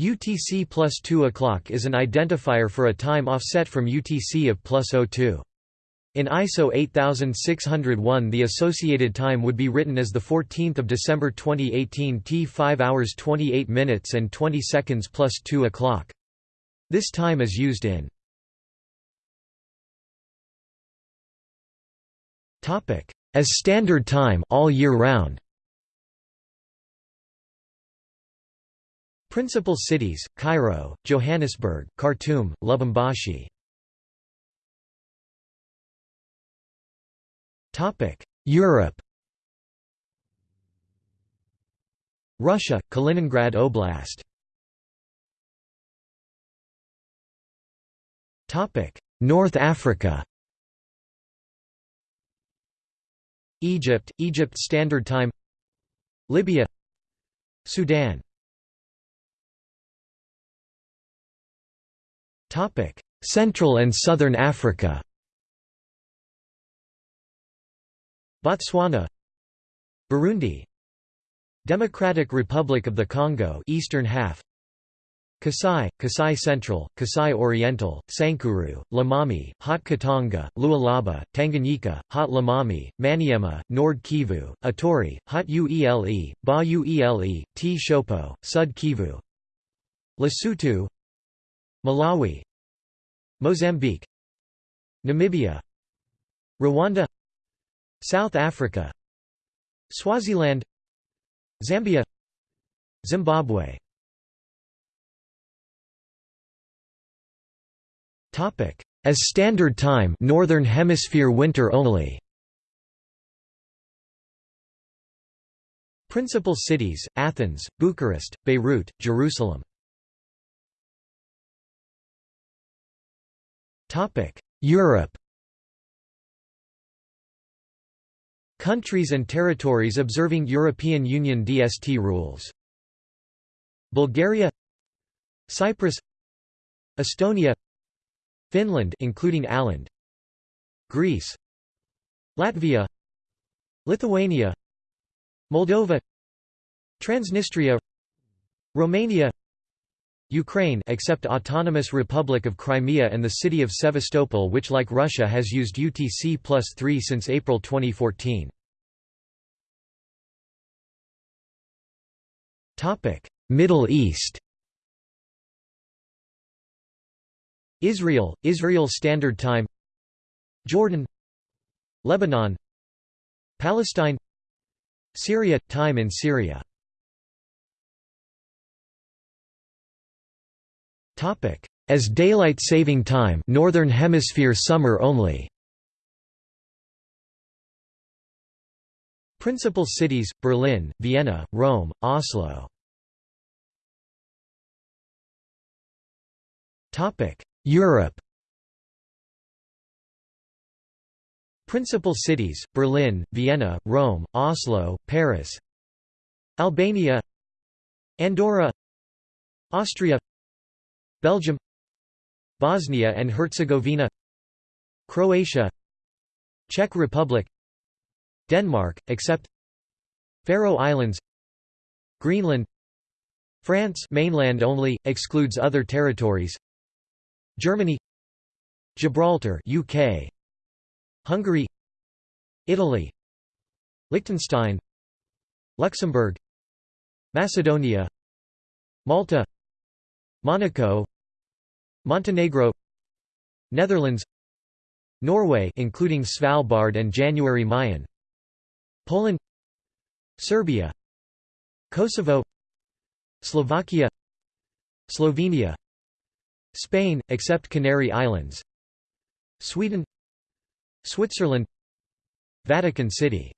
UTC plus 2 o'clock is an identifier for a time offset from UTC of plus 02. In ISO 8601 the associated time would be written as 14 December 2018 T 5 hours 28 minutes and 20 seconds plus 2 o'clock. This time is used in as standard time all year round. Principal cities: Cairo, Johannesburg, Khartoum, Lubumbashi. Europe. Russia, Kaliningrad Oblast. North Africa. Egypt, Egypt Standard Time. Libya. Sudan. Central and Southern Africa. Botswana, Burundi, Democratic Republic of the Congo, eastern half. Kasai, Kasai Central, Kasai Oriental, Sankuru, Lomami, Haut Katanga, Lualaba, Tanganyika, Haut Lomami, Maniema, Nord Kivu, Ituri, Haut Uele, Ba Uele, Tshopo, Sud Kivu. Lesotho. Malawi Mozambique Namibia Rwanda South Africa Swaziland Zambia Zimbabwe. Topic. As standard time northern hemisphere winter only. Principal cities Athens Bucharest Beirut Jerusalem Europe Countries and territories observing European Union DST rules. Bulgaria Cyprus Estonia Finland including Åland Greece Latvia Lithuania Moldova Transnistria Romania Ukraine except Autonomous Republic of Crimea and the city of Sevastopol which like Russia has used UTC plus 3 since April 2014. Middle East. Israel, Israel Standard Time. Jordan. Lebanon. Palestine. Syria – Time in Syria As daylight saving time Northern Hemisphere summer only. Principal cities, Berlin, Vienna, Rome, Oslo. Europe. Principal cities, Berlin, Vienna, Rome, Oslo, Paris. Albania. Andorra. Austria Belgium Bosnia and Herzegovina Croatia Czech Republic Denmark, except Faroe Islands Greenland France mainland only, excludes other territories Germany Gibraltar UK Hungary Italy Liechtenstein Luxembourg Macedonia Malta Monaco Montenegro Netherlands Norway including Svalbard and January Mayen Poland Serbia Kosovo Slovakia Slovenia Spain except Canary Islands Sweden Switzerland Vatican City